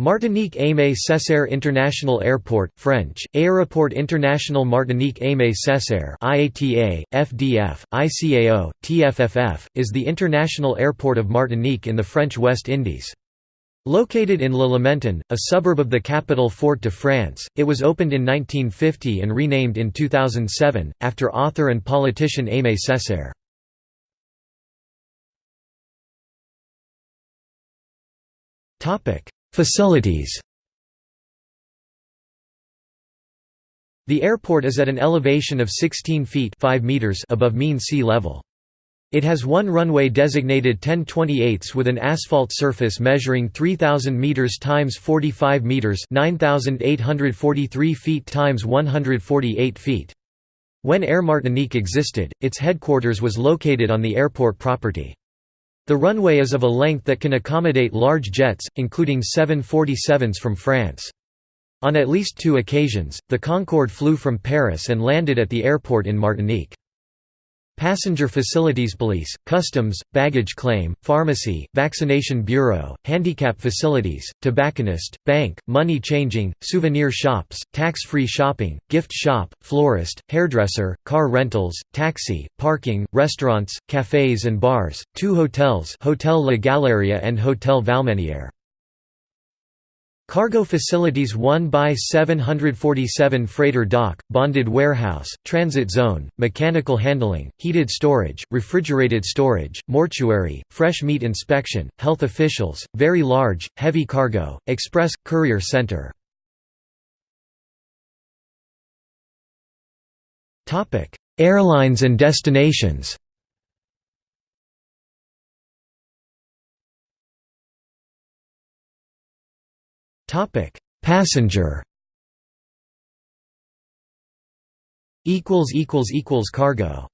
Martinique Aimé Césaire International Airport French, Aéroport International Martinique Aimé Césaire IATA, FDF, ICAO, TFFF, is the international airport of Martinique in the French West Indies. Located in Le Lamentin, a suburb of the capital Fort-de-France, it was opened in 1950 and renamed in 2007, after author and politician Aimé Césaire. Topic Facilities The airport is at an elevation of 16 feet 5 meters above mean sea level. It has one runway designated 10 28 with an asphalt surface measuring 3,000 meters times 45 meters 9,843 feet times 148 feet. When Air Martinique existed, its headquarters was located on the airport property. The runway is of a length that can accommodate large jets, including 747s from France. On at least two occasions, the Concorde flew from Paris and landed at the airport in Martinique. Passenger facilities police, customs, baggage claim, pharmacy, vaccination bureau, handicap facilities, tobacconist, bank, money changing, souvenir shops, tax-free shopping, gift shop, florist, hairdresser, car rentals, taxi, parking, restaurants, cafes and bars, two hotels Hotel La Galeria and Hotel Valmeniere. Cargo facilities 1 by 747 freighter dock, bonded warehouse, transit zone, mechanical handling, heated storage, refrigerated storage, mortuary, fresh meat inspection, health officials, very large, heavy cargo, express, courier center. Airlines and destinations Topic: Passenger. Equals equals equals cargo.